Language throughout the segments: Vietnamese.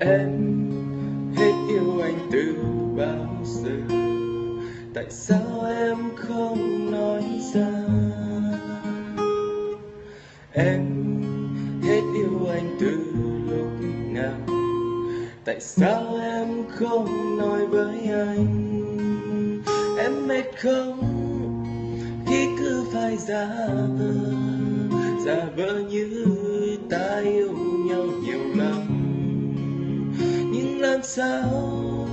em. Hết yêu anh từ bao giờ? Tại sao em không nói ra? Em, hết yêu anh từ lúc nào? Tại sao em không nói với anh? Em mệt không? Khi cứ phải ra? vờ. Làm sao?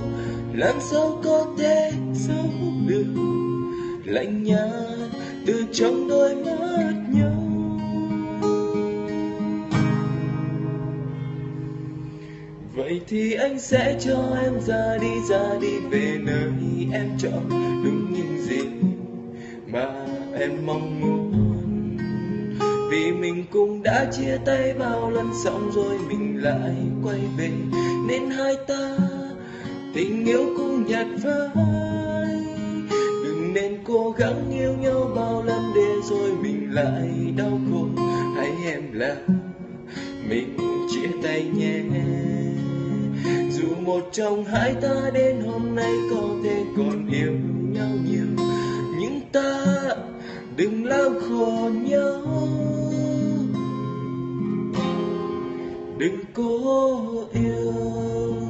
Làm sao có thể giấu được? Lạnh nhạt từ trong đôi mắt nhau vậy thì anh sẽ cho em ra đi ra đi về nơi em chọn. Đúng những gì mà em mong muốn. Vì mình cũng đã chia tay bao lần xong rồi mình lại quay về tình yêu cũng nhạt phai. Đừng nên cố gắng yêu nhau bao lần để rồi mình lại đau khổ. Hãy em là mình, chia tay nhé. Dù một trong hai ta đến hôm nay có thể còn yêu nhau nhiều, nhưng ta đừng lao khổ nhau đừng cố yêu.